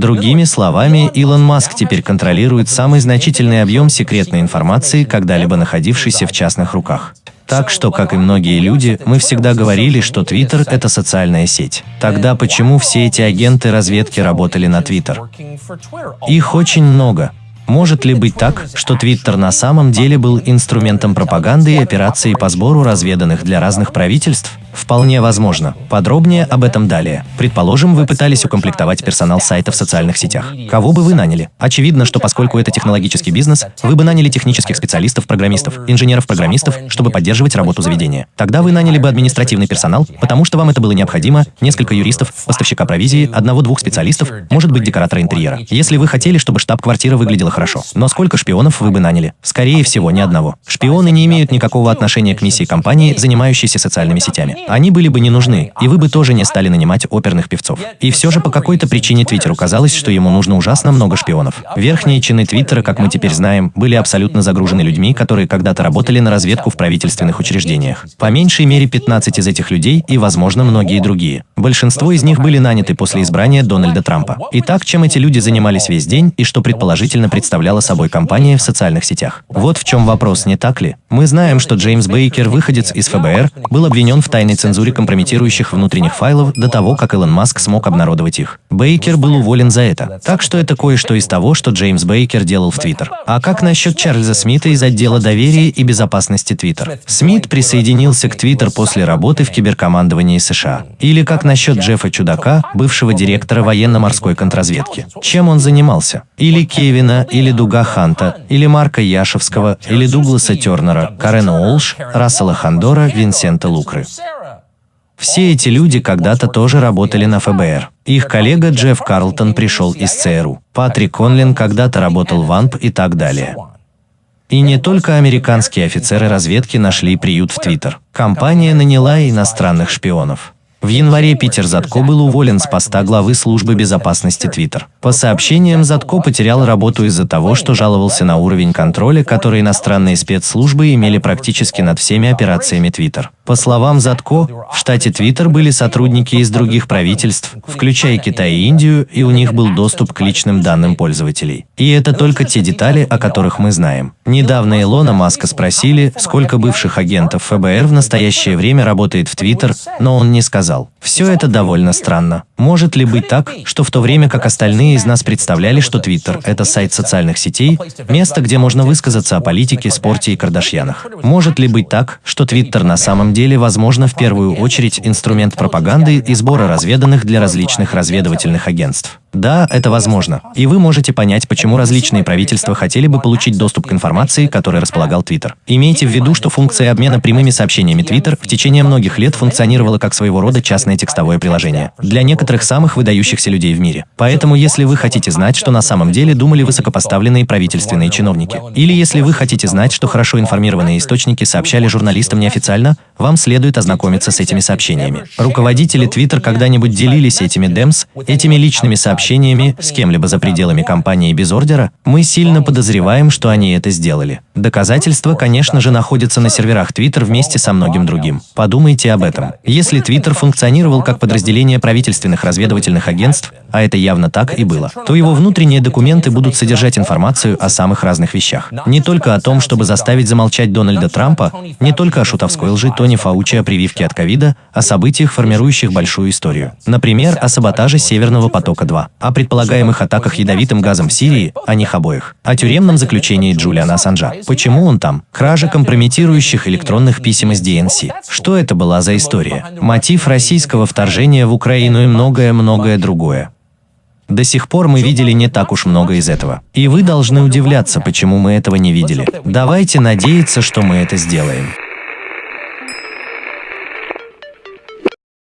Другими словами, Илон Маск теперь контролирует самый значительный объем секретной информации, когда-либо находившейся в частных руках. Так что, как и многие люди, мы всегда говорили, что Твиттер – это социальная сеть. Тогда почему все эти агенты разведки работали на Твиттер? Их очень много. Может ли быть так, что Твиттер на самом деле был инструментом пропаганды и операции по сбору разведанных для разных правительств? Вполне возможно. Подробнее об этом далее. Предположим, вы пытались укомплектовать персонал сайта в социальных сетях. Кого бы вы наняли? Очевидно, что поскольку это технологический бизнес, вы бы наняли технических специалистов, программистов, инженеров-программистов, чтобы поддерживать работу заведения. Тогда вы наняли бы административный персонал, потому что вам это было необходимо, несколько юристов, поставщика провизии, одного-двух специалистов, может быть, декоратора интерьера. Если вы хотели, чтобы штаб-квартира выглядела хорошо. Но сколько шпионов вы бы наняли? Скорее всего, ни одного. Шпионы не имеют никакого отношения к миссии компании, занимающейся социальными сетями. Они были бы не нужны, и вы бы тоже не стали нанимать оперных певцов. И все же по какой-то причине Твиттеру казалось, что ему нужно ужасно много шпионов. Верхние чины Твиттера, как мы теперь знаем, были абсолютно загружены людьми, которые когда-то работали на разведку в правительственных учреждениях. По меньшей мере 15 из этих людей и, возможно, многие другие. Большинство из них были наняты после избрания Дональда Трампа. Итак, чем эти люди занимались весь день и что предположительно представляла собой компания в социальных сетях? Вот в чем вопрос, не так ли? Мы знаем, что Джеймс Бейкер, выходец из ФБР, был обвинен в тайной тотальной цензуре компрометирующих внутренних файлов до того, как Илон Маск смог обнародовать их. Бейкер был уволен за это. Так что это кое-что из того, что Джеймс Бейкер делал в Твиттер. А как насчет Чарльза Смита из отдела доверия и безопасности Твиттер? Смит присоединился к Твиттер после работы в киберкомандовании США. Или как насчет Джеффа Чудака, бывшего директора военно-морской контрразведки? Чем он занимался? Или Кевина, или Дуга Ханта, или Марка Яшевского, или Дугласа Тернера, Карена Олш, Рассела Хандора, Винсента Лукры. Все эти люди когда-то тоже работали на ФБР. Их коллега Джефф Карлтон пришел из ЦРУ. Патрик Конлин когда-то работал в АНП и так далее. И не только американские офицеры разведки нашли приют в Твиттер. Компания наняла иностранных шпионов. В январе Питер Затко был уволен с поста главы службы безопасности Твиттер. По сообщениям, Затко потерял работу из-за того, что жаловался на уровень контроля, который иностранные спецслужбы имели практически над всеми операциями Твиттер. По словам Затко, в штате Твиттер были сотрудники из других правительств, включая Китай и Индию, и у них был доступ к личным данным пользователей. И это только те детали, о которых мы знаем. Недавно Илона Маска спросили, сколько бывших агентов ФБР в настоящее время работает в Твиттер, но он не сказал. Все это довольно странно. Может ли быть так, что в то время как остальные из нас представляли, что Твиттер – это сайт социальных сетей, место, где можно высказаться о политике, спорте и Кардашьянах? Может ли быть так, что Твиттер на самом деле, возможно, в первую очередь инструмент пропаганды и сбора разведанных для различных разведывательных агентств. Да, это возможно. И вы можете понять, почему различные правительства хотели бы получить доступ к информации, которой располагал Твиттер. Имейте в виду, что функция обмена прямыми сообщениями Твиттер в течение многих лет функционировала как своего рода частное текстовое приложение для некоторых самых выдающихся людей в мире. Поэтому, если вы хотите знать, что на самом деле думали высокопоставленные правительственные чиновники, или если вы хотите знать, что хорошо информированные источники сообщали журналистам неофициально, вам следует ознакомиться с этими сообщениями. Руководители Твиттер когда-нибудь делились этими демс, этими личными сообщениями общениями с кем-либо за пределами компании без ордера, мы сильно подозреваем, что они это сделали. Доказательства, конечно же, находятся на серверах Twitter вместе со многим другим. Подумайте об этом. Если Twitter функционировал как подразделение правительственных разведывательных агентств, а это явно так и было, то его внутренние документы будут содержать информацию о самых разных вещах. Не только о том, чтобы заставить замолчать Дональда Трампа, не только о шутовской лжи Тони Фаучи о прививке от ковида, о событиях, формирующих большую историю. Например, о саботаже Северного потока-2 о предполагаемых атаках ядовитым газом в Сирии, о них обоих, о тюремном заключении Джулиана Ассанжа. Почему он там? Кража компрометирующих электронных писем из ДНС. Что это была за история? Мотив российского вторжения в Украину и многое-многое другое. До сих пор мы видели не так уж много из этого. И вы должны удивляться, почему мы этого не видели. Давайте надеяться, что мы это сделаем.